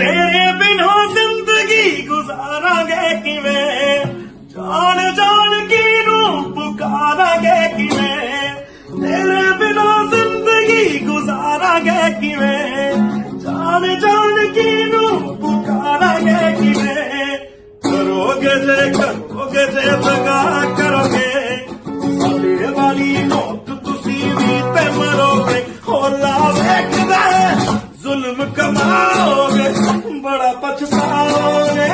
तेरे बिना ज़िंदगी गुजारा गे कि जान जान की रूप पुकारा गे कि मैं तेरे बिना ज़िंदगी गुजारा गे कि जान जान की रूप पुकारा गे कि करोगे जे करोगे जे, लगा करोगे। साले वाली मौत तुसी भी ते मरोगे। और होला वेखदा जुल्म कमाओगे। बड़ा पछताओगे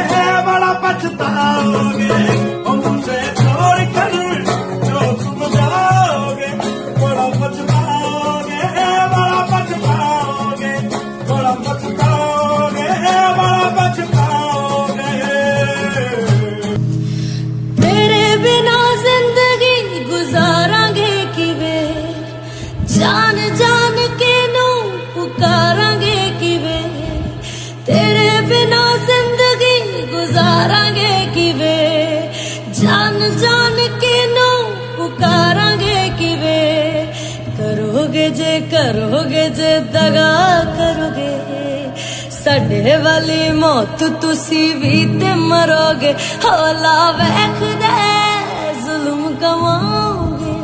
बड़ा पछताओगे। मुझे छोड़ कर बड़ा पछताओगे बड़ा पछताओगे बड़ा पछता ਗੁਜ਼ਾਰਾਂਗੇ ਕਿਵੇਂ ਜਾਨ ਜਾਨ ਕੇ ਨੂੰ ਪੁਕਾਰਾਂਗੇ ਕਿਵੇਂ ਕਰੋਗੇ ਜੇ ਕਰੋਗੇ ਜੇ ਦਗਾ ਕਰੋਗੇ ਸਾਡੇ ਵਾਲੀ ਮੌਤ ਤੁਸੀਂ ਵੀ ਤੇ ਮਰੋਗੇ ਹੌਲਾ ਵੇਖਦੇ ਜ਼ੁਲਮ ਕਮਾਓਗੇ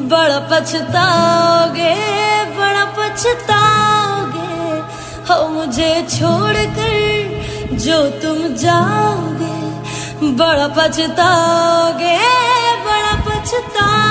ਬੜਾ ਪਛਤਾਓਗੇ ਬੜਾ पछताओगे हो मुझे छोड़कर जो तुम जाओगे बड़ा पछताओगे बड़ा पछताओगे।